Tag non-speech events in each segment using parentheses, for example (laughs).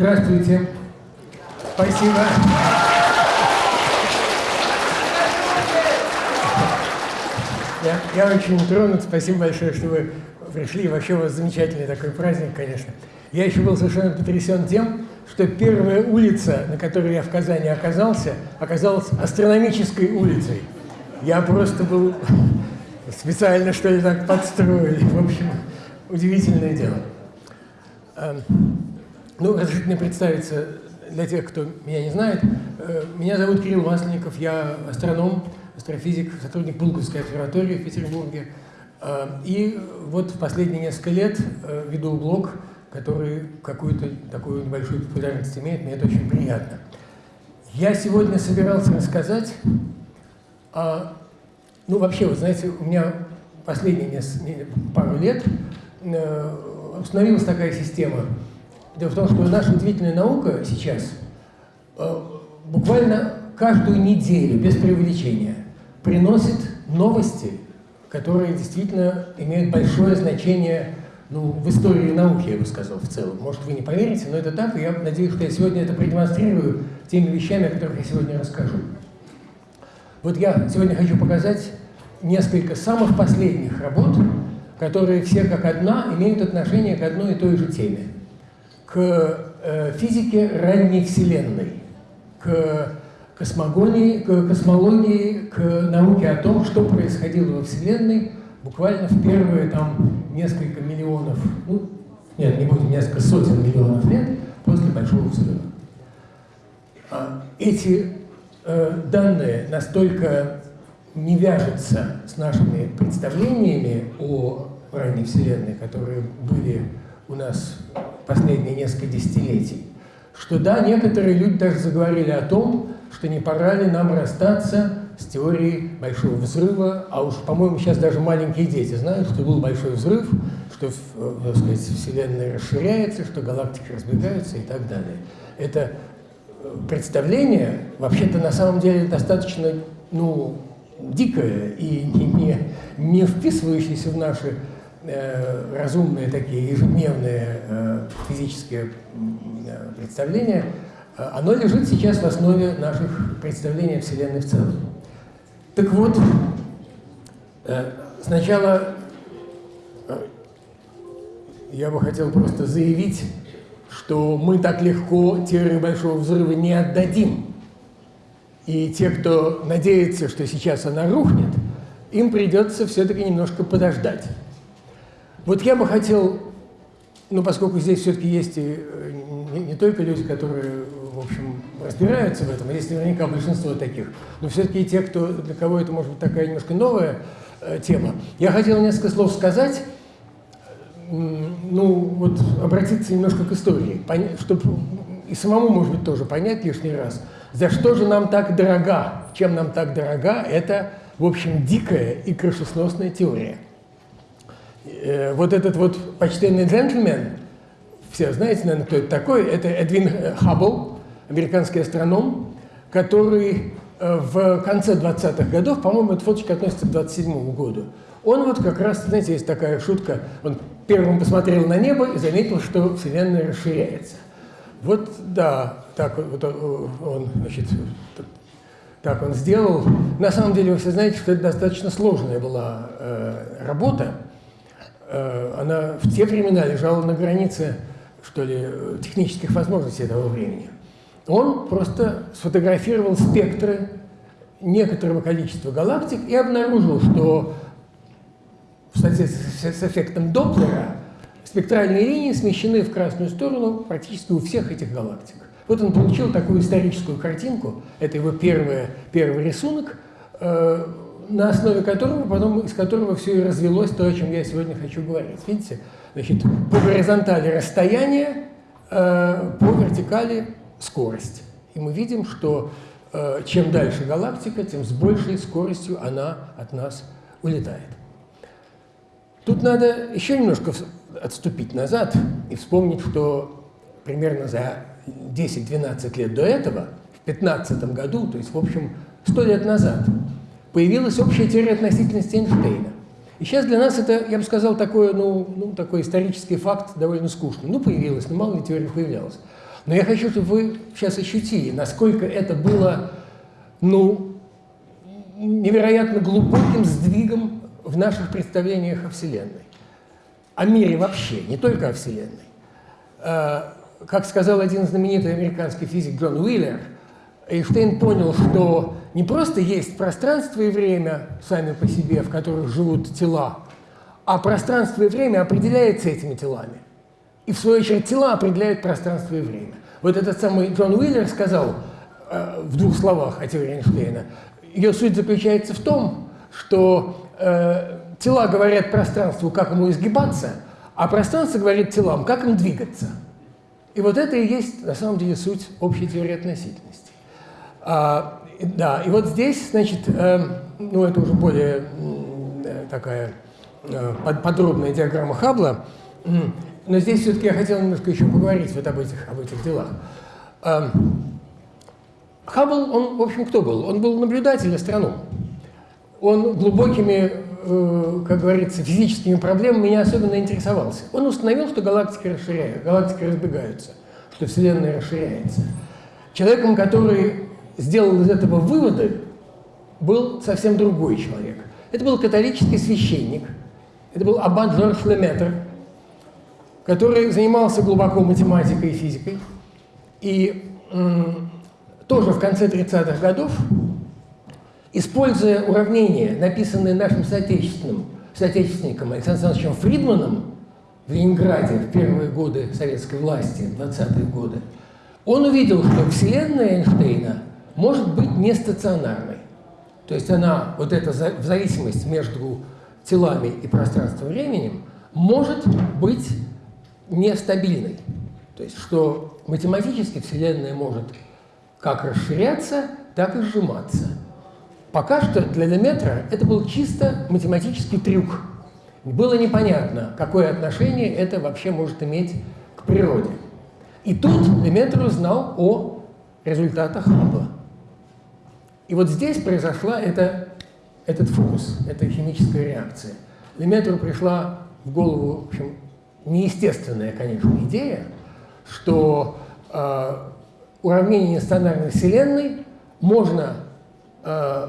Здравствуйте. Спасибо. Я, я очень тронут. Спасибо большое, что вы пришли. Вообще у вас замечательный такой праздник, конечно. Я еще был совершенно потрясен тем, что первая улица, на которой я в Казани оказался, оказалась астрономической улицей. Я просто был специально, что ли, так подстроили. В общем, удивительное дело. Ну, разрешите представиться для тех, кто меня не знает. Э, меня зовут Кирилл Масленников, я астроном, астрофизик, сотрудник Пулковской обсерватории в Петербурге. Э, и вот в последние несколько лет э, веду блог, который какую-то такую небольшую популярность имеет, мне это очень приятно. Я сегодня собирался рассказать о... Ну, вообще, вот знаете, у меня последние пару лет установилась такая система – Дело в том, что наша удивительная наука сейчас э, буквально каждую неделю, без преувеличения, приносит новости, которые действительно имеют большое значение ну, в истории науки, я бы сказал, в целом. Может, вы не поверите, но это так, и я надеюсь, что я сегодня это продемонстрирую теми вещами, о которых я сегодня расскажу. Вот я сегодня хочу показать несколько самых последних работ, которые все как одна имеют отношение к одной и той же теме к э, физике ранней Вселенной, к космогонии, к космологии, к науке о том, что происходило во Вселенной буквально в первые там несколько миллионов, ну, нет, не будем, несколько сотен миллионов лет после Большого Взрыва. А эти э, данные настолько не вяжутся с нашими представлениями о ранней Вселенной, которые были у нас последние несколько десятилетий, что да, некоторые люди даже заговорили о том, что не пора ли нам расстаться с теорией Большого Взрыва, а уж, по-моему, сейчас даже маленькие дети знают, что был Большой Взрыв, что, э, сказать, Вселенная расширяется, что галактики разбегаются и так далее. Это э, представление, вообще-то, на самом деле, достаточно, ну, дикое и не, не, не вписывающееся в наши разумные такие ежедневные э, физические э, представления, оно лежит сейчас в основе наших представлений о Вселенной в целом. Так вот, сначала я бы хотел просто заявить, что мы так легко теорию Большого Взрыва не отдадим. И те, кто надеется, что сейчас она рухнет, им придется все-таки немножко подождать. Вот я бы хотел, ну, поскольку здесь все-таки есть и э, не, не только люди, которые, в общем, разбираются в этом, а есть наверняка большинство таких, но все-таки и те, кто, для кого это может быть такая немножко новая э, тема. Я хотел несколько слов сказать, ну, вот обратиться немножко к истории, чтобы и самому, может быть, тоже понять лишний раз, за что же нам так дорога, чем нам так дорога, это, в общем, дикая и крышесносная теория – Э, вот этот вот почтенный джентльмен, все знаете, наверное, кто это такой, это Эдвин Хаббл, американский астроном, который э, в конце 20-х годов, по-моему, эта фоточка относится к 27 году, он вот как раз, знаете, есть такая шутка, он первым посмотрел на небо и заметил, что Вселенная расширяется. Вот, да, так вот он, значит, так он сделал. На самом деле, вы все знаете, что это достаточно сложная была э, работа, Э, она в те времена лежала на границе, что ли, технических возможностей этого времени. Он просто сфотографировал спектры некоторого количества галактик и обнаружил, что в соответствии с эффектом Доплера спектральные линии смещены в красную сторону практически у всех этих галактик. Вот он получил такую историческую картинку, это его первый, первый рисунок, э, на основе которого, потом из которого все и развелось то, о чем я сегодня хочу говорить. Видите? Значит, по горизонтали расстояние, э, по вертикали скорость. И мы видим, что э, чем дальше галактика, тем с большей скоростью она от нас улетает. Тут надо еще немножко отступить назад и вспомнить, что примерно за 10-12 лет до этого, в 15 году, то есть, в общем, 100 лет назад, появилась общая теория относительности Эйнштейна. И сейчас для нас это, я бы сказал, такой, ну, ну, такой исторический факт довольно скучный. Ну, появилась, но мало ли теория появлялась. Но я хочу, чтобы вы сейчас ощутили, насколько это было, ну, невероятно глубоким сдвигом в наших представлениях о Вселенной. О мире вообще, не только о Вселенной. А, как сказал один знаменитый американский физик Джон Уиллер, Эйнштейн понял, что не просто есть пространство и время сами по себе, в которых живут тела, а пространство и время определяется этими телами. И в свою очередь тела определяют пространство и время. Вот этот самый Джон Уиллер сказал э, в двух словах о теории Эйнштейна. Ее суть заключается в том, что э, тела говорят пространству, как ему изгибаться, а пространство говорит телам, как им двигаться. И вот это и есть на самом деле суть общей теории относительности. А, да, и вот здесь, значит, э, ну это уже более э, такая э, подробная диаграмма Хаббла, но здесь все-таки я хотел немножко еще поговорить вот об этих, об этих делах. Э, Хаббл, он, в общем, кто был? Он был наблюдатель астроном. Он глубокими, э, как говорится, физическими проблемами не особенно интересовался. Он установил, что галактики расширяются, галактики разбегаются, что Вселенная расширяется. Человеком, который сделал из этого выводы, был совсем другой человек. Это был католический священник, это был аббат Жорж Леметр, который занимался глубоко математикой и физикой. И тоже в конце 30-х годов, используя уравнения, написанные нашим соотечественным, соотечественником Александром Александровичем Фридманом в Ленинграде в первые годы советской власти, 20-е годы, он увидел, что Вселенная Эйнштейна может быть не стационарной. То есть она, вот эта зависимость между телами и пространством-временем, может быть нестабильной. То есть что математически Вселенная может как расширяться, так и сжиматься. Пока что для Леметра это был чисто математический трюк. Было непонятно, какое отношение это вообще может иметь к природе. И тут Леметр узнал о результатах Хаббла. И вот здесь произошла эта, этот фокус, эта химическая реакция. Леметру пришла в голову, в общем, неестественная, конечно, идея, что э, уравнения нестандартной Вселенной можно, э,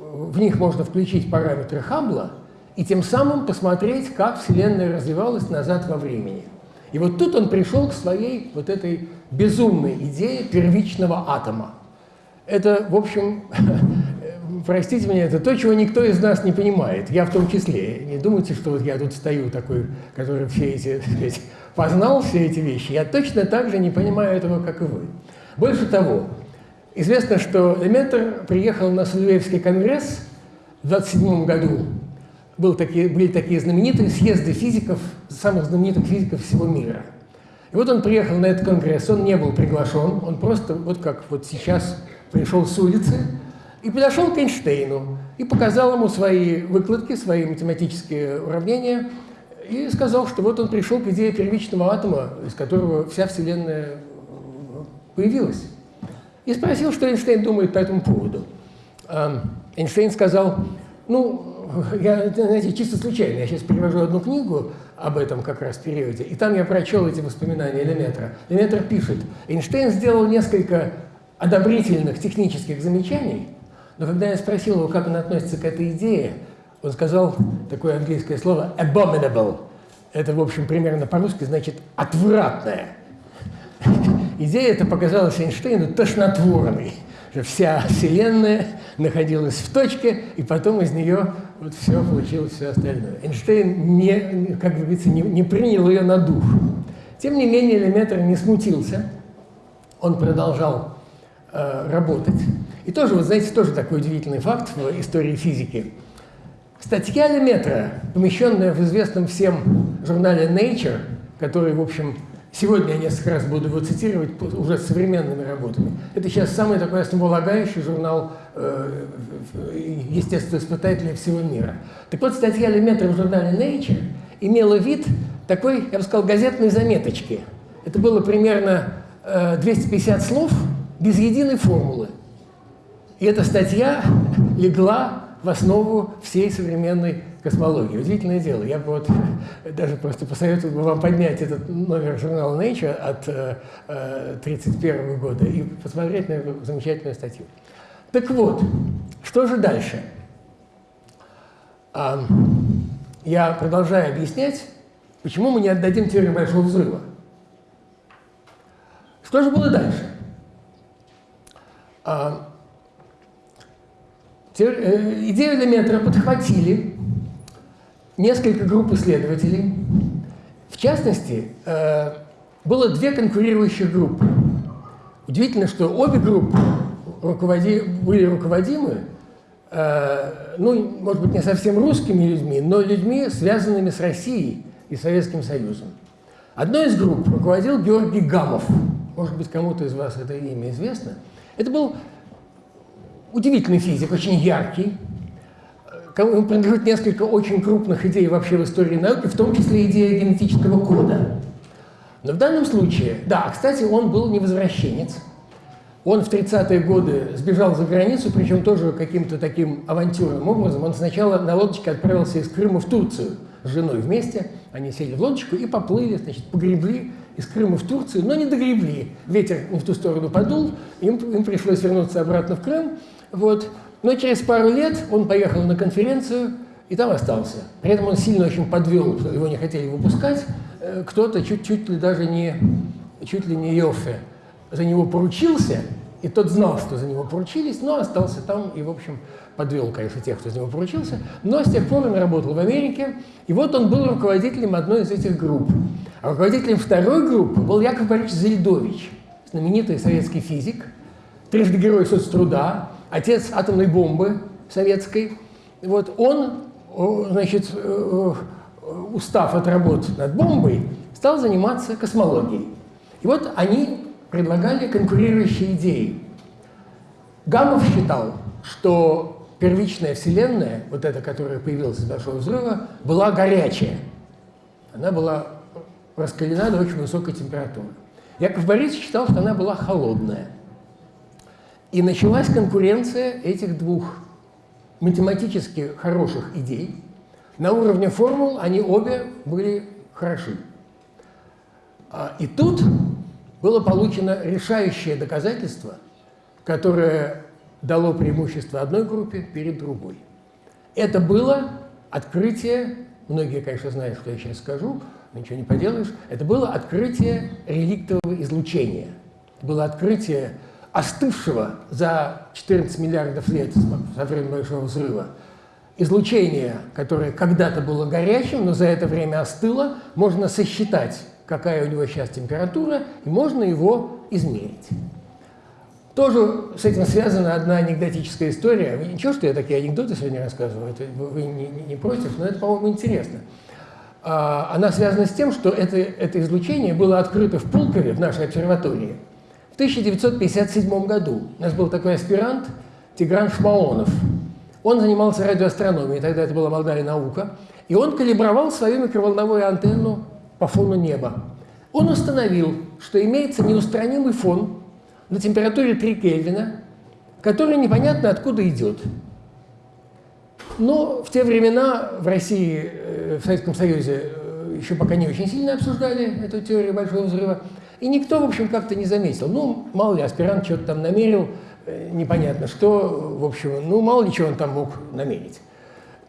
в них можно включить параметры Хаббла и тем самым посмотреть, как Вселенная развивалась назад во времени. И вот тут он пришел к своей вот этой безумной идее первичного атома. Это, в общем, (laughs) простите меня, это то, чего никто из нас не понимает, я в том числе. Не думайте, что вот я тут стою такой, который все эти, (laughs) сказать, познал все эти вещи. Я точно так же не понимаю этого, как и вы. Больше того, известно, что Леметр приехал на Сульвеевский конгресс в 27 году. Был такие, были такие знаменитые съезды физиков, самых знаменитых физиков всего мира. И вот он приехал на этот конгресс, он не был приглашен, он просто, вот как вот сейчас, пришел с улицы, и подошел к Эйнштейну и показал ему свои выкладки, свои математические уравнения, и сказал, что вот он пришел к идее первичного атома, из которого вся Вселенная появилась. И спросил, что Эйнштейн думает по этому поводу. Эйнштейн сказал, ну, я, знаете, чисто случайно, я сейчас перевожу одну книгу об этом как раз периоде, и там я прочел эти воспоминания Леметра. Леметр пишет, Эйнштейн сделал несколько одобрительных технических замечаний, но когда я спросил его, как он относится к этой идее, он сказал такое английское слово abominable. Это, в общем, примерно по-русски значит «отвратное». (laughs) Идея эта показалась Эйнштейну тошнотворной, вся Вселенная находилась в точке, и потом из нее вот все получилось, все остальное. Эйнштейн, не, как говорится, не, не принял ее на душу. Тем не менее, Леметр не смутился, он продолжал работать. И тоже, вот знаете, тоже такой удивительный факт в истории физики. Статья Леметра, помещенная в известном всем журнале Nature, который, в общем, сегодня я несколько раз буду его цитировать уже с современными работами. Это сейчас самый такой основополагающий журнал э, естествоиспытателей всего мира. Так вот, статья Леметра в журнале Nature имела вид такой, я бы сказал, газетной заметочки. Это было примерно э, 250 слов без единой формулы. И эта статья легла в основу всей современной космологии. Удивительное дело. Я бы вот (laughs) даже просто посоветовал бы вам поднять этот номер журнала Nature от 1931 э, э, года и посмотреть на эту замечательную статью. Так вот, что же дальше? Я продолжаю объяснять, почему мы не отдадим теорию Большого Взрыва. Что же было дальше? Э, идею элементора подхватили несколько групп исследователей. В частности, э, было две конкурирующих группы. Удивительно, что обе группы руководи, были руководимы, э, ну, может быть, не совсем русскими людьми, но людьми, связанными с Россией и Советским Союзом. Одной из групп руководил Георгий Гамов. Может быть, кому-то из вас это имя известно. Это был удивительный физик, очень яркий. Ему принадлежит несколько очень крупных идей вообще в истории науки, в том числе идея генетического кода. Но в данном случае, да, кстати, он был не возвращенец. Он в 30-е годы сбежал за границу, причем тоже каким-то таким авантюрным образом. Он сначала на лодочке отправился из Крыма в Турцию с женой вместе. Они сели в лодочку и поплыли, значит, погребли из Крыма в Турцию, но не догребли. Ветер не в ту сторону подул, им, им пришлось вернуться обратно в Крым. Вот. Но через пару лет он поехал на конференцию и там остался. При этом он сильно очень подвел, его не хотели выпускать. Э, кто-то чуть-чуть ли даже не, чуть ли не Йоффе за него поручился, и тот знал, что за него поручились, но остался там и, в общем, подвел, конечно, тех, кто за него поручился. Но с тех пор он работал в Америке, и вот он был руководителем одной из этих групп. А руководителем второй группы был Яков Борисович Зельдович, знаменитый советский физик, трижды герой соцтруда, отец атомной бомбы советской, вот он, значит, э, э, устав от работ над бомбой, стал заниматься космологией. И вот они предлагали конкурирующие идеи. Гамов считал, что первичная Вселенная, вот эта, которая появилась из Большого Взрыва, была горячая. Она была раскалена до очень высокой температуры. Яков Борисович считал, что она была холодная. И началась конкуренция этих двух математически хороших идей. На уровне формул они обе были хороши. А, и тут было получено решающее доказательство, которое дало преимущество одной группе перед другой. Это было открытие, многие, конечно, знают, что я сейчас скажу, но ничего не поделаешь, это было открытие реликтового излучения. Было открытие остывшего за 14 миллиардов лет со времени Большого Взрыва, излучение, которое когда-то было горячим, но за это время остыло, можно сосчитать, какая у него сейчас температура, и можно его измерить. Тоже с этим связана одна анекдотическая история. Ничего, что я такие анекдоты сегодня рассказываю, это вы не, не, против, но это, по-моему, интересно. А, она связана с тем, что это, это излучение было открыто в Пулкове, в нашей обсерватории, в 1957 году у нас был такой аспирант Тигран Шмаонов. Он занимался радиоастрономией, тогда это была молодая наука, и он калибровал свою микроволновую антенну по фону неба. Он установил, что имеется неустранимый фон на температуре 3 Кельвина, который непонятно откуда идет. Но в те времена в России, э, в Советском Союзе э, еще пока не очень сильно обсуждали эту теорию Большого Взрыва. И никто, в общем, как-то не заметил. Ну, мало ли, аспирант что-то там намерил, э, непонятно что, в общем, ну, мало ли чего он там мог намерить.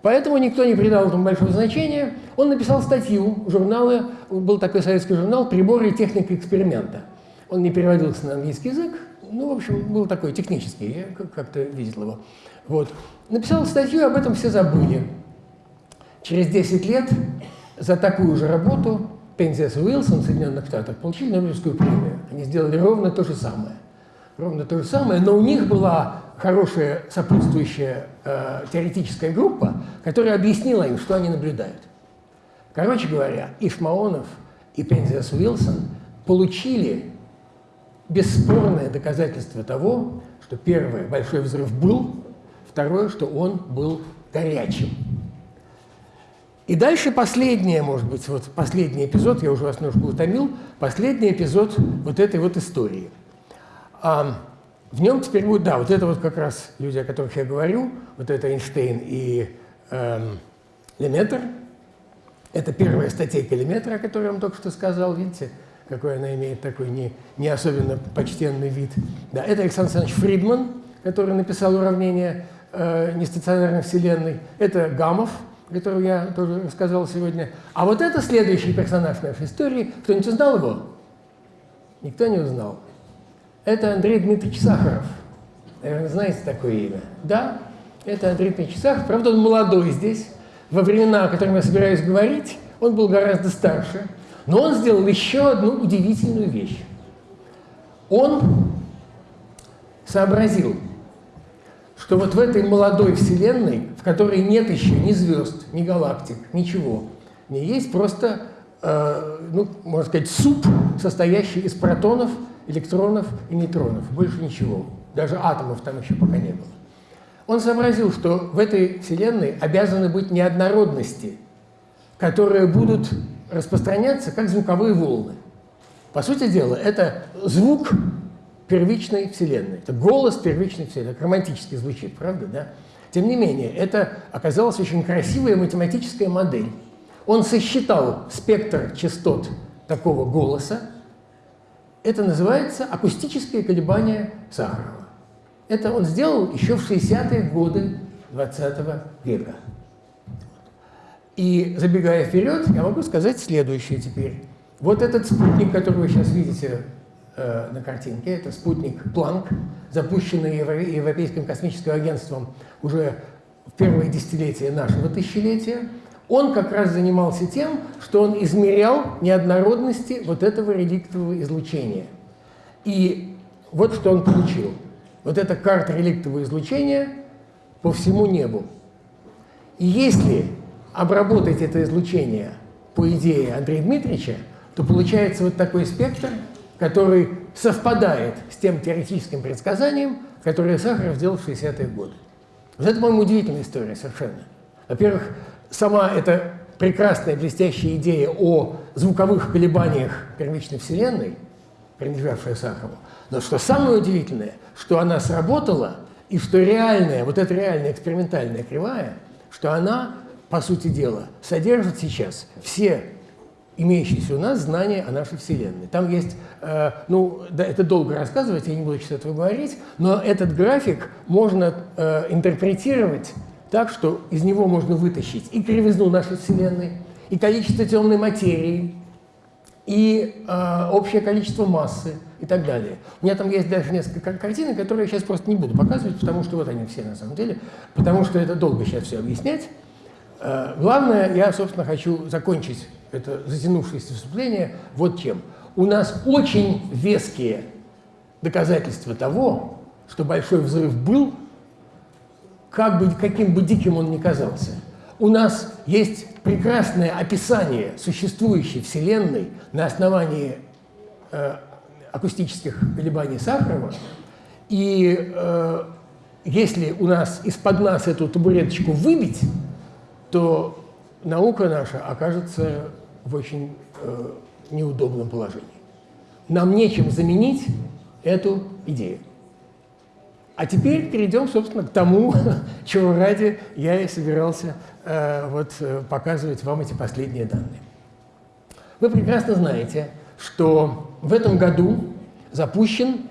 Поэтому никто не придал этому большого значения. Он написал статью, журналы, был такой советский журнал «Приборы и техника эксперимента». Он не переводился на английский язык, ну, в общем, был такой технический, я как-то видел его. Вот. Написал статью, об этом все забыли. Через 10 лет за такую же работу Пензиас и Уилсон в Соединенных Штатах получили Нобелевскую премию. Они сделали ровно то же самое. Ровно то же самое, но у них была хорошая сопутствующая э, теоретическая группа, которая объяснила им, что они наблюдают. Короче говоря, и Шмаонов, и Пензиас Уилсон получили бесспорное доказательство того, что первый большой взрыв был, второе, что он был горячим. И дальше последнее, может быть, вот последний эпизод, я уже вас немножко утомил, последний эпизод вот этой вот истории. А, в нем теперь будет, да, вот это вот как раз люди, о которых я говорю, вот это Эйнштейн и эм, Леметр, это первая статейка Леметра, о которой я вам только что сказал, видите, какой она имеет такой не, не особенно почтенный вид. Да, это Александр Александрович Фридман, который написал уравнение э, нестационарной Вселенной. Это Гамов, которого я тоже рассказал сегодня. А вот это следующий персонаж нашей истории. Кто-нибудь узнал его? Никто не узнал. Это Андрей Дмитриевич Сахаров. Наверное, знаете такое имя? Да, это Андрей Дмитриевич Сахаров. Правда, он молодой здесь. Во времена, о которых я собираюсь говорить, он был гораздо старше. Но он сделал еще одну удивительную вещь. Он сообразил, что вот в этой молодой Вселенной, в которой нет еще ни звезд, ни галактик, ничего, не есть просто, э, ну, можно сказать, суп, состоящий из протонов, электронов и нейтронов. Больше ничего. Даже атомов там еще пока не было. Он сообразил, что в этой Вселенной обязаны быть неоднородности, которые будут распространяться как звуковые волны. По сути дела, это звук первичной Вселенной. Это голос первичной Вселенной. Так романтически звучит, правда, да? Тем не менее, это оказалась очень красивая математическая модель. Он сосчитал спектр частот такого голоса. Это называется акустические колебания Сахарова. Это он сделал еще в 60-е годы 20 века. И забегая вперед, я могу сказать следующее теперь. Вот этот спутник, который вы сейчас видите э, на картинке, это спутник Планк, запущенный Европейским космическим агентством уже в первое десятилетие нашего тысячелетия, он как раз занимался тем, что он измерял неоднородности вот этого реликтового излучения. И вот что он получил. Вот эта карта реликтового излучения по всему небу. И если обработать это излучение по идее Андрея Дмитриевича, то получается вот такой спектр, который совпадает с тем теоретическим предсказанием, которое Сахаров сделал в 60-е годы. Вот это, по-моему, удивительная история совершенно. Во-первых, сама эта прекрасная, блестящая идея о звуковых колебаниях первичной Вселенной, принадлежавшая Сахарову, но что самое удивительное, что она сработала, и что реальная, вот эта реальная экспериментальная кривая, что она по сути дела, содержит сейчас все имеющиеся у нас знания о нашей Вселенной. Там есть, э, ну, да, это долго рассказывать, я не буду сейчас этого говорить, но этот график можно э, интерпретировать так, что из него можно вытащить и кривизну нашей Вселенной, и количество темной материи, и э, общее количество массы и так далее. У меня там есть даже несколько картин, которые я сейчас просто не буду показывать, потому что вот они все на самом деле, потому что это долго сейчас все объяснять. Э, главное, я, собственно, хочу закончить это затянувшееся выступление вот чем. У нас очень веские доказательства того, что большой взрыв был, как бы, каким бы диким он ни казался. У нас есть прекрасное описание существующей Вселенной на основании э, акустических колебаний Сахарова. И э, если у нас из-под нас эту табуреточку выбить, то наука наша окажется в очень э, неудобном положении. Нам нечем заменить эту идею. А теперь перейдем, собственно, к тому, (laughs) чего ради я и собирался э, вот, э, показывать вам эти последние данные. Вы прекрасно знаете, что в этом году запущен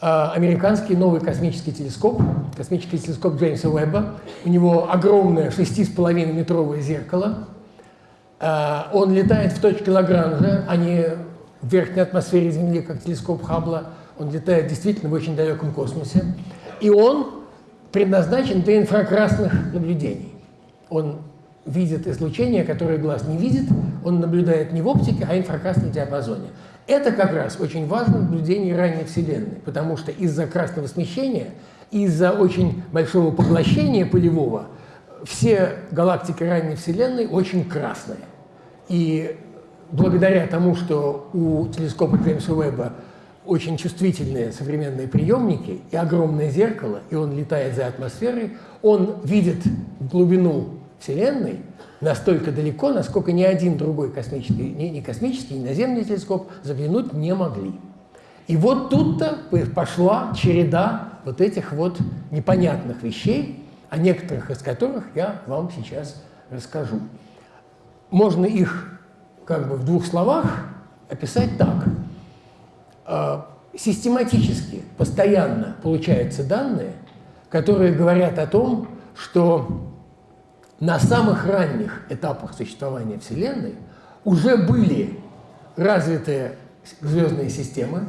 а, американский новый космический телескоп, космический телескоп Джеймса Уэбба. У него огромное 6,5 метровое зеркало. А, он летает в точке Лагранжа, а не в верхней атмосфере Земли, как телескоп Хаббла. Он летает действительно в очень далеком космосе. И он предназначен для инфракрасных наблюдений. Он видит излучение, которое глаз не видит. Он наблюдает не в оптике, а в инфракрасном диапазоне. Это как раз очень важно в наблюдении ранней Вселенной, потому что из-за красного смещения, из-за очень большого поглощения полевого, все галактики ранней Вселенной очень красные. И благодаря тому, что у телескопа Джеймса Уэбба очень чувствительные современные приемники и огромное зеркало, и он летает за атмосферой, он видит глубину Вселенной настолько далеко, насколько ни один другой космический, ни, ни космический, ни наземный телескоп заглянуть не могли. И вот тут-то пошла череда вот этих вот непонятных вещей, о некоторых из которых я вам сейчас расскажу. Можно их как бы в двух словах описать так. А, систематически, постоянно получаются данные, которые говорят о том, что на самых ранних этапах существования Вселенной уже были развитые звездные системы,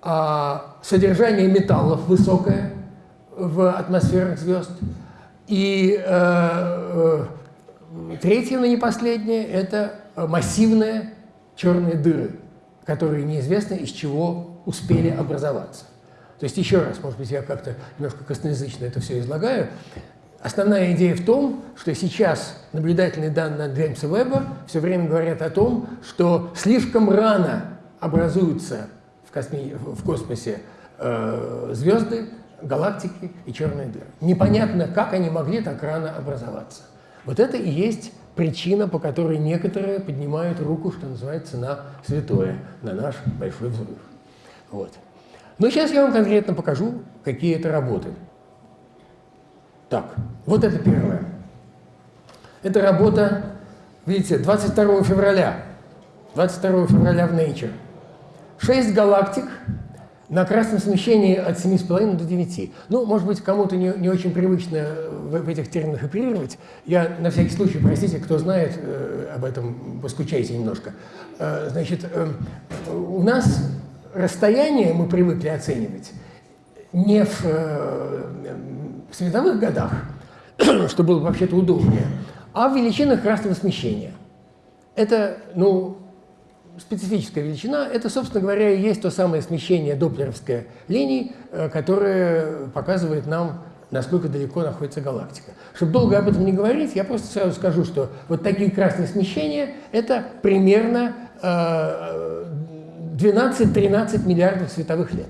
а содержание металлов высокое в атмосферах звезд. И э, э, третье, но не последнее, это массивные черные дыры, которые неизвестно из чего успели образоваться. То есть еще раз, может быть, я как-то немножко косноязычно это все излагаю. Основная идея в том, что сейчас наблюдательные данные от Джеймса Веба все время говорят о том, что слишком рано образуются в, косми... в космосе э, звезды, галактики и черные дыры. Непонятно, как они могли так рано образоваться. Вот это и есть причина, по которой некоторые поднимают руку, что называется, на святое, на наш большой взрыв. Вот. Но сейчас я вам конкретно покажу, какие это работы. Так, вот это первое. Это работа, видите, 22 февраля. 22 февраля в Nature. Шесть галактик на красном смещении от 7,5 до 9. Ну, может быть, кому-то не, не очень привычно в, в этих терминах оперировать. Я на всякий случай, простите, кто знает э, об этом, поскучайте немножко. Э, значит, э, у нас расстояние мы привыкли оценивать не в э, в световых годах, (clears throat) что было вообще-то удобнее, а в величинах красного смещения. Это, ну, специфическая величина, это, собственно говоря, и есть то самое смещение доплеровской линии, э, которое показывает нам, насколько далеко находится галактика. Чтобы долго об этом не говорить, я просто сразу скажу, что вот такие красные смещения – это примерно 12-13 э, миллиардов световых лет.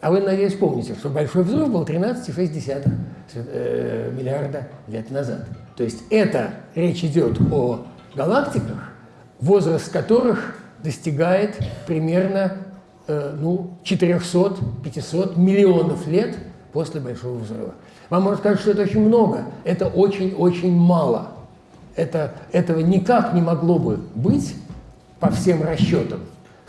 А вы, надеюсь, помните, что Большой взрыв был 13,6 э, миллиарда лет назад. То есть это речь идет о галактиках, возраст которых достигает примерно э, ну, 400-500 миллионов лет после Большого взрыва. Вам может сказать, что это очень много. Это очень-очень мало. Это, этого никак не могло бы быть по всем расчетам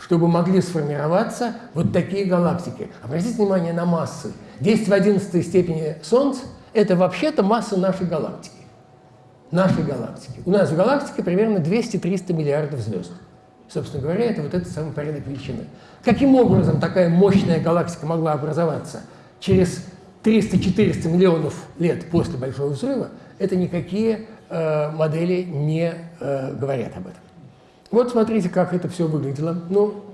чтобы могли сформироваться вот такие галактики. Обратите внимание на массы. 10 в 11 степени Солнца – это вообще-то масса нашей галактики. Нашей галактики. У нас в галактике примерно 200-300 миллиардов звезд. Собственно говоря, это вот этот самый порядок величины. Каким образом такая мощная галактика могла образоваться через 300-400 миллионов лет после Большого взрыва, это никакие э, модели не э, говорят об этом. Вот смотрите, как это все выглядело. Ну,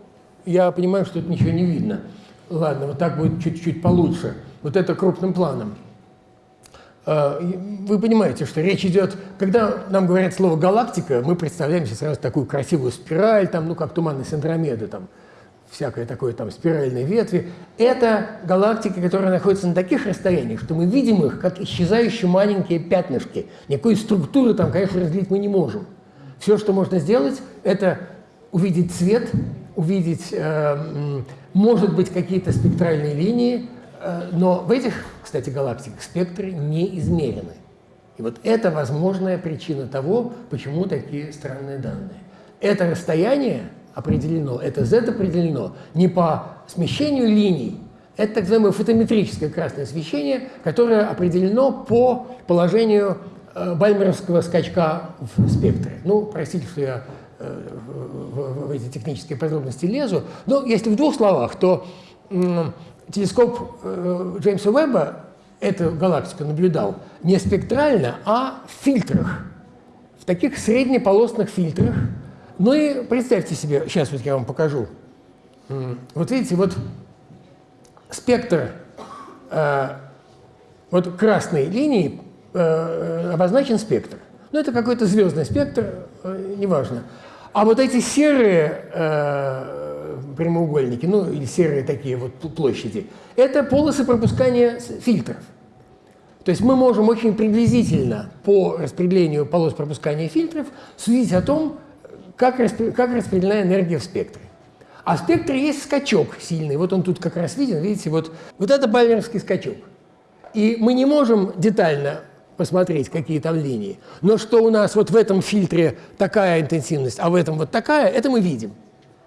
я понимаю, что это ничего не видно. Ладно, вот так будет чуть-чуть получше. Вот это крупным планом. А, вы понимаете, что речь идет, когда нам говорят слово «галактика», мы представляем себе сразу такую красивую спираль, там, ну, как туманность Андромеды, там, всякое такое, там, спиральные ветви. Это галактики, которые находятся на таких расстояниях, что мы видим их, как исчезающие маленькие пятнышки. Никакой структуры там, конечно, разделить мы не можем. Все, что можно сделать, это увидеть цвет, увидеть, э, может быть, какие-то спектральные линии, э, но в этих, кстати, галактиках спектры не измерены. И вот это возможная причина того, почему такие странные данные. Это расстояние определено, это z определено не по смещению линий, это так называемое фотометрическое красное освещение, которое определено по положению Э, бальмеровского скачка в спектре. Ну, простите, что я э, в эти технические подробности лезу, но если в двух словах, то телескоп э, Джеймса Уэбба эту галактику наблюдал не спектрально, а в фильтрах, в таких среднеполосных фильтрах. Ну и представьте себе, сейчас вот я вам покажу. Вот видите, вот спектр вот красной линии Э, обозначен спектр. Ну, это какой-то звездный спектр, э, неважно. А вот эти серые э, прямоугольники, ну, или серые такие вот площади, это полосы пропускания фильтров. То есть мы можем очень приблизительно по распределению полос пропускания фильтров судить о том, как, распределена энергия в спектре. А в спектре есть скачок сильный. Вот он тут как раз виден, видите, вот, вот это бальмерский скачок. И мы не можем детально посмотреть, какие там линии. Но что у нас вот в этом фильтре такая интенсивность, а в этом вот такая, это мы видим.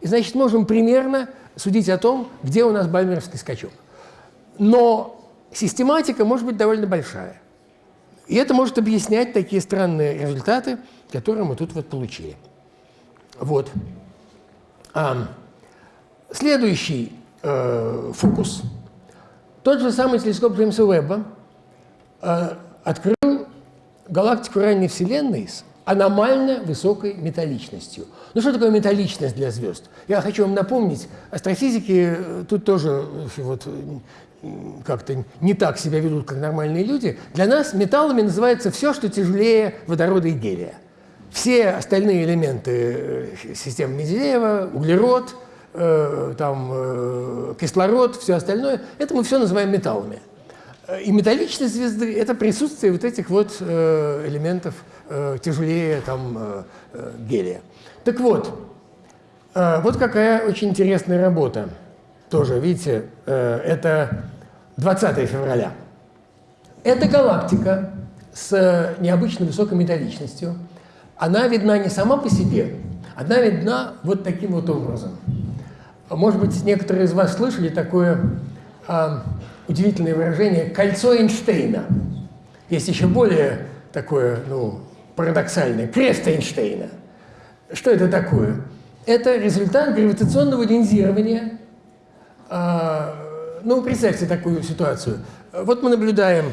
И значит, можем примерно судить о том, где у нас бальмеровский скачок. Но систематика может быть довольно большая. И это может объяснять такие странные результаты, которые мы тут вот получили. Вот. А, следующий э, фокус. Тот же самый телескоп Джеймса Уэбба э, открыл галактику ранней Вселенной с аномально высокой металличностью. Ну что такое металличность для звезд? Я хочу вам напомнить, астрофизики э, тут тоже э, вот, как-то не так себя ведут, как нормальные люди. Для нас металлами называется все, что тяжелее водорода и гелия. Все остальные элементы э, системы Менделеева, углерод, э, там, э, кислород, все остальное, это мы все называем металлами. И металличность звезды – это присутствие вот этих вот э, элементов э, тяжелее там, э, э гелия. Так вот, э, вот какая очень интересная работа. Тоже, видите, э, это 20 февраля. Это галактика с необычно высокой металличностью. Она видна не сама по себе, она видна вот таким вот образом. Может быть, некоторые из вас слышали такое а, удивительное выражение «кольцо Эйнштейна». Есть еще более такое, ну, парадоксальное «крест Эйнштейна». Что это такое? Это результат гравитационного линзирования. А, ну, представьте такую ситуацию. Вот мы наблюдаем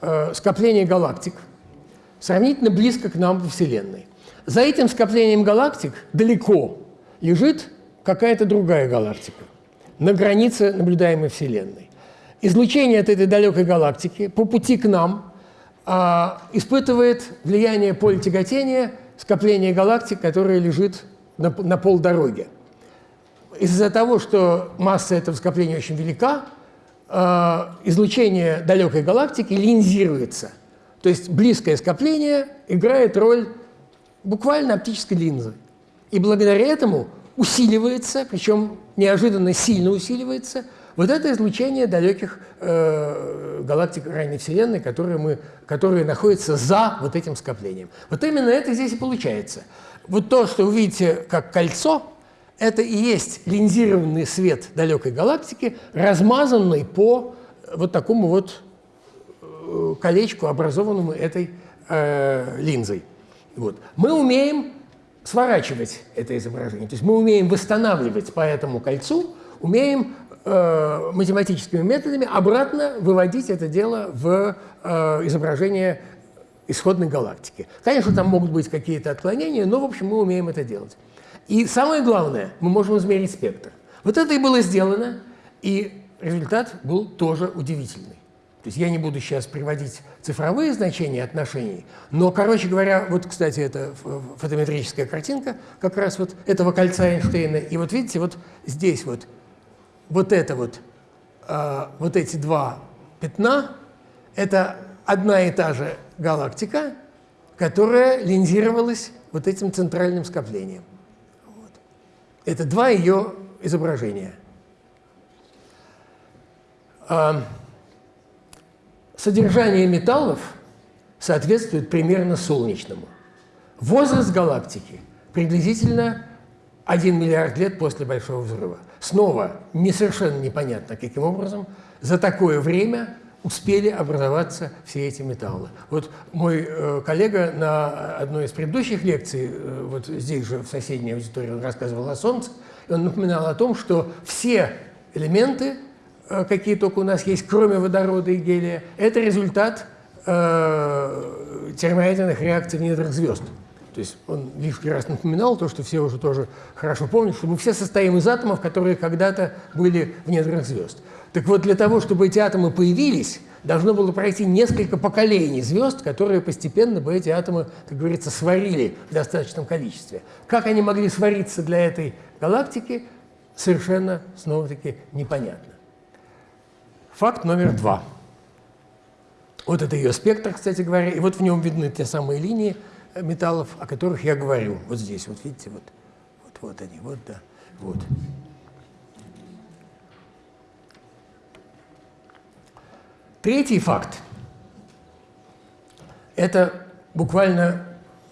а, скопление галактик, сравнительно близко к нам во Вселенной. За этим скоплением галактик далеко лежит какая-то другая галактика на границе наблюдаемой Вселенной излучение от этой далекой галактики по пути к нам испытывает влияние поля тяготения скопления галактик, которое лежит на, на полдороге. Из-за того, что масса этого скопления очень велика, а, излучение далекой галактики линзируется. То есть близкое скопление играет роль буквально оптической линзы. И благодаря этому усиливается, причем неожиданно сильно усиливается – вот это излучение далеких э, галактик ранней Вселенной, которые, мы, которые находятся за вот этим скоплением. Вот именно это здесь и получается. Вот то, что вы видите как кольцо, это и есть линзированный свет далекой галактики, размазанный по вот такому вот э, колечку, образованному этой э, линзой. Вот. Мы умеем сворачивать это изображение, то есть мы умеем восстанавливать по этому кольцу, умеем э, математическими методами обратно выводить это дело в э, изображение исходной галактики. Конечно, там могут быть какие-то отклонения, но, в общем, мы умеем это делать. И самое главное, мы можем измерить спектр. Вот это и было сделано, и результат был тоже удивительный. То есть я не буду сейчас приводить цифровые значения отношений, но, короче говоря, вот, кстати, это фотометрическая картинка как раз вот этого кольца Эйнштейна. И вот видите, вот здесь вот вот это вот, э, вот эти два пятна, это одна и та же галактика, которая линзировалась вот этим центральным скоплением. Вот. Это два ее изображения. А, содержание металлов соответствует примерно солнечному. Возраст галактики приблизительно 1 миллиард лет после Большого взрыва. Снова не совершенно непонятно, каким образом за такое время успели образоваться все эти металлы. Вот мой э, коллега на одной из предыдущих лекций, э, вот здесь же в соседней аудитории, он рассказывал о Солнце, и он напоминал о том, что все элементы, э, какие только у нас есть, кроме водорода и гелия, это результат термоядерных реакций в недрах звезд. То есть он лишний раз напоминал то, что все уже тоже хорошо помнят, что мы все состоим из атомов, которые когда-то были в недрах звезд. Так вот, для того, чтобы эти атомы появились, должно было пройти несколько поколений звезд, которые постепенно бы эти атомы, как говорится, сварили в достаточном количестве. Как они могли свариться для этой галактики, совершенно, снова-таки, непонятно. Факт номер два. Вот это ее спектр, кстати говоря, и вот в нем видны те самые линии, металлов, о которых я говорю. Вот здесь, вот видите, вот, вот, вот они, вот, да, вот. Третий факт – это буквально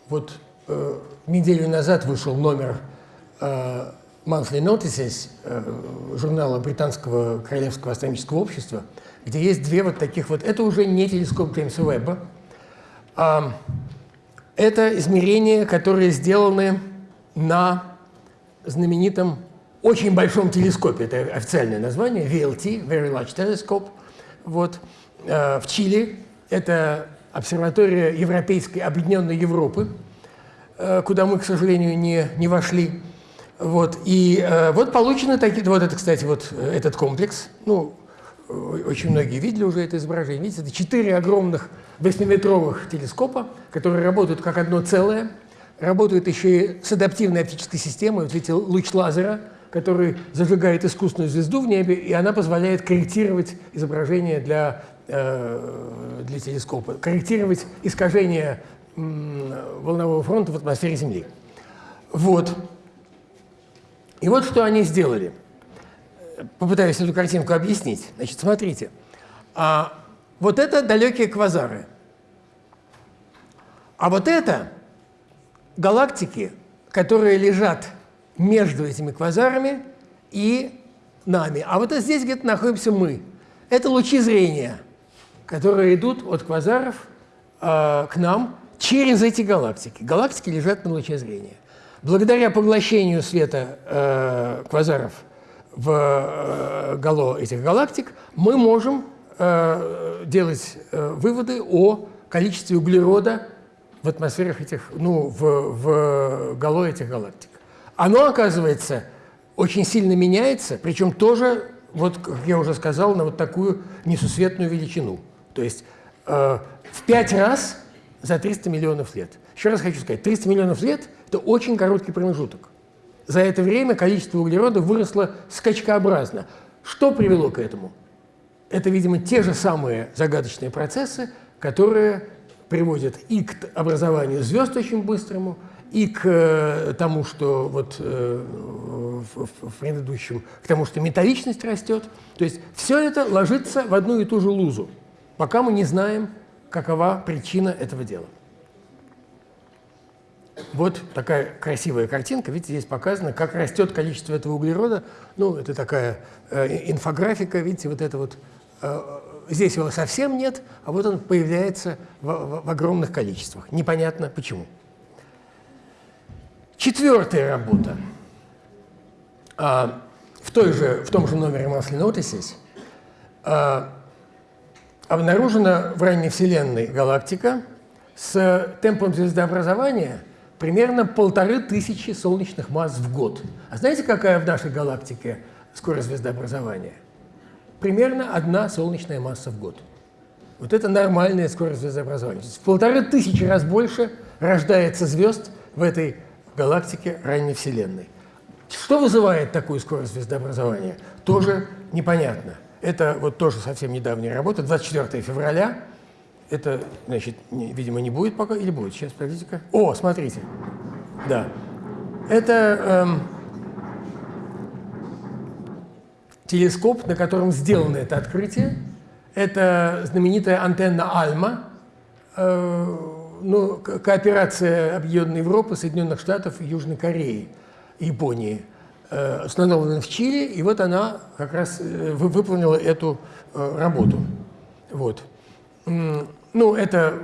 вот э, неделю назад вышел номер э, Monthly Notices э, журнала Британского Королевского астрономического общества, где есть две вот таких вот… Это уже не телескоп Джеймса Уэбба. а это измерения, которые сделаны на знаменитом очень большом телескопе, это официальное название, VLT, Very Large Telescope, вот, э, в Чили. Это обсерватория Европейской Объединенной Европы, э, куда мы, к сожалению, не, не вошли. Вот, и э, вот получены такие, вот это, кстати, вот этот комплекс, ну, очень многие видели уже это изображение, видите, это четыре огромных 8-метровых телескопа, которые работают как одно целое, работают еще и с адаптивной оптической системой, вот видите, луч лазера, который зажигает искусственную звезду в небе, и она позволяет корректировать изображение для, э, для телескопа, корректировать искажение волнового фронта в атмосфере Земли. Вот. И вот что они сделали. Попытаюсь эту картинку объяснить. Значит, смотрите. А вот это далекие квазары. А вот это галактики, которые лежат между этими квазарами и нами. А вот здесь где-то находимся мы. Это лучи зрения, которые идут от квазаров э, к нам через эти галактики. Галактики лежат на луче зрения. Благодаря поглощению света э, квазаров в э, гало этих галактик мы можем э, делать э, выводы о количестве углерода в атмосферах этих, ну, в, в гало этих галактик оно, оказывается, очень сильно меняется, причем тоже, вот, как я уже сказал, на вот такую несусветную величину. То есть э, в пять раз за 300 миллионов лет. Еще раз хочу сказать, 300 миллионов лет – это очень короткий промежуток. За это время количество углерода выросло скачкообразно. Что привело к этому? Это, видимо, те же самые загадочные процессы, которые приводят и к образованию звезд очень быстрому, и к э, тому, что вот э, в предыдущем, к тому, что металличность растет. То есть все это ложится в одну и ту же лузу, пока мы не знаем, какова причина этого дела. Вот такая красивая картинка. Видите, здесь показано, как растет количество этого углерода. Ну, это такая э, инфографика, видите, вот это вот. Э, здесь его совсем нет, а вот он появляется в, в, в огромных количествах. Непонятно почему. Четвертая работа. А, в, той же, в том же номере Notices а, обнаружена в ранней Вселенной галактика с темпом звездообразования примерно полторы тысячи солнечных масс в год. А знаете, какая в нашей галактике скорость звездообразования? Примерно одна солнечная масса в год. Вот это нормальная скорость звездообразования. В полторы тысячи раз больше рождается звезд в этой галактики ранней Вселенной. Что вызывает такую скорость звездообразования, тоже непонятно. Это вот тоже совсем недавняя работа, 24 февраля. Это, значит, не, видимо, не будет пока, или будет? Сейчас, подождите-ка. О, смотрите. Да. Это эм, телескоп, на котором сделано это открытие. Это знаменитая антенна Альма, э, ну, кооперация Объединенной Европы, Соединенных Штатов Южной Кореи, Японии, э, установлена в Чили, и вот она как раз э, выполнила эту работу. Вот. Ну, это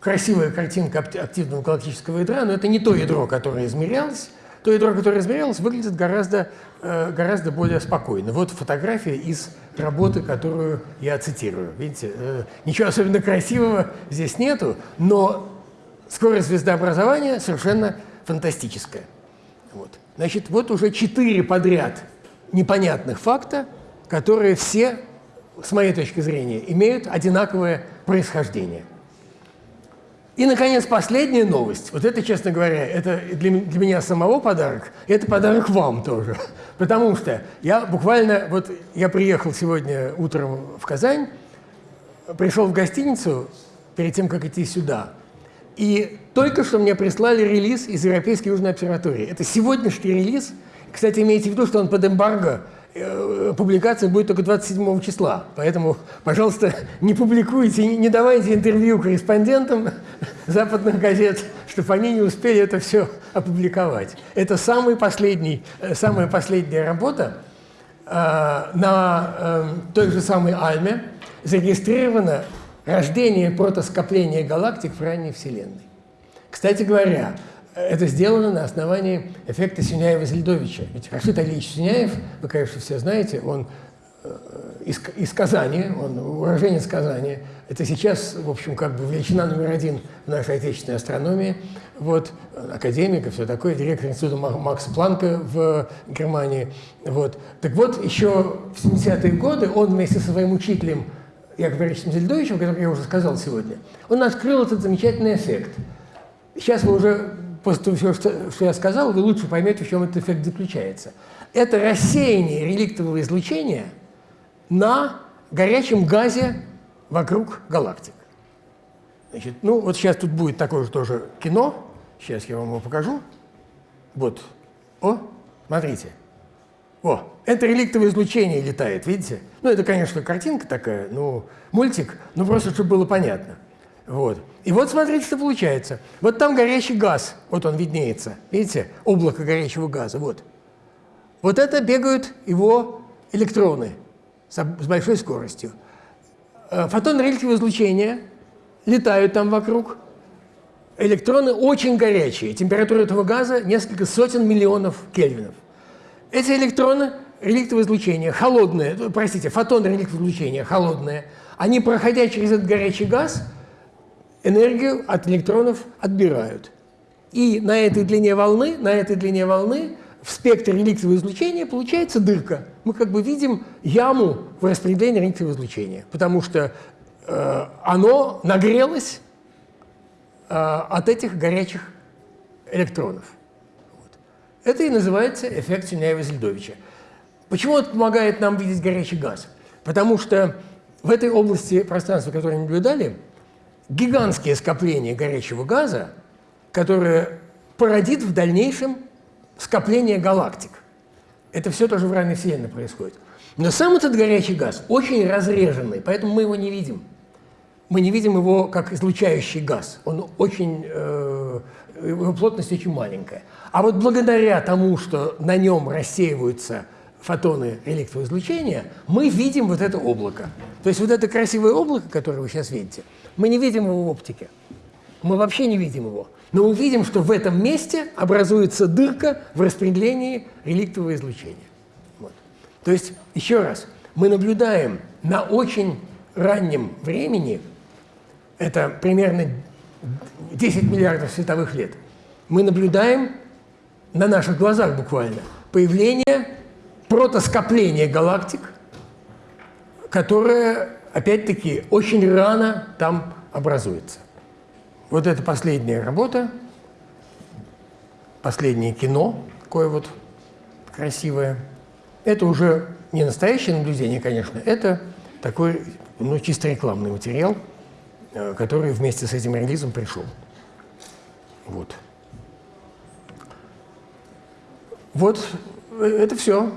красивая картинка активного галактического ядра, но это не то ядро, которое измерялось. То ядро, которое измерялось, выглядит гораздо, гораздо более спокойно. Вот фотография из работы, которую я цитирую. Видите, ничего особенно красивого здесь нету, но скорость звездообразования совершенно фантастическая. Вот. Значит, вот уже четыре подряд непонятных факта, которые все, с моей точки зрения, имеют одинаковое происхождение. И, наконец, последняя новость. Вот это, честно говоря, это для, для меня самого подарок, это подарок вам тоже. Потому что я буквально, вот я приехал сегодня утром в Казань, пришел в гостиницу перед тем, как идти сюда – и только что мне прислали релиз из Европейской Южной обсерватории. Это сегодняшний релиз. Кстати, имейте в виду, что он под эмбарго, публикация будет только 27 числа. Поэтому, пожалуйста, не публикуйте, не давайте интервью корреспондентам западных газет, чтобы они не успели это все опубликовать. Это самый последний, э, самая последняя работа э, на э, той же самой Альме зарегистрировано рождение протоскопления галактик в ранней Вселенной. Кстати говоря, это сделано на основании эффекта Сюняева-Зельдовича. Ведь Рашид Алиевич Сюняев, вы, конечно, все знаете, он э, из, из Казани, он уроженец Казани. Это сейчас, в общем, как бы величина номер один в нашей отечественной астрономии. Вот, академик и все такое, директор института Макса Планка в Германии. Вот. Так вот, еще в 70-е годы он вместе со своим учителем Яковом Борисовичем Зельдовичем, о котором я уже сказал сегодня, он открыл этот замечательный эффект. Сейчас вы уже после всего, что, что я сказал, вы лучше поймете, в чем этот эффект заключается. Это рассеяние реликтового излучения на горячем газе вокруг галактик. Значит, ну, вот сейчас тут будет такое же тоже кино. Сейчас я вам его покажу. Вот. О, смотрите. О, это реликтовое излучение летает, видите? Ну, это, конечно, картинка такая, ну, мультик, но просто, чтобы было понятно. Вот. И вот смотрите, что получается. Вот там горящий газ, вот он виднеется, видите, облако горячего газа, вот. Вот это бегают его электроны с большой скоростью. Э, фотоны реликтового излучения летают там вокруг. Электроны очень горячие. Температура этого газа несколько сотен миллионов кельвинов. Эти электроны реликтового излучения, холодные, простите, фотоны реликтового излучения, холодные, они, проходя через этот горячий газ, энергию от электронов отбирают. И на этой длине волны, на этой длине волны в спектре реликтового излучения получается дырка. Мы как бы видим яму в распределении реликтового излучения, потому что э, оно нагрелось э, от этих горячих электронов. Вот. Это и называется эффект Сюняева-Зельдовича. Почему это помогает нам видеть горячий газ? Потому что в этой области пространства, которое мы наблюдали, гигантские скопления горячего газа, которое породит в дальнейшем скопление галактик. Это все тоже в ранней Вселенной происходит. Но сам этот горячий газ очень разреженный, поэтому мы его не видим. Мы не видим его как излучающий газ. Он очень, э, его плотность очень маленькая. А вот благодаря тому, что на нем рассеиваются фотоны реликтового излучения, мы видим вот это облако. То есть вот это красивое облако, которое вы сейчас видите, мы не видим его в оптике. Мы вообще не видим его. Но мы видим, что в этом месте образуется дырка в распределении реликтового излучения. Вот. То есть, еще раз, мы наблюдаем на очень раннем времени, это примерно 10 миллиардов световых лет, мы наблюдаем на наших глазах буквально появление протоскопления галактик, которое, опять-таки, очень рано там образуется. Вот это последняя работа, последнее кино, такое вот красивое. Это уже не настоящее наблюдение, конечно, это такой, ну, чисто рекламный материал, э, который вместе с этим релизом пришел. Вот. Вот э, это все.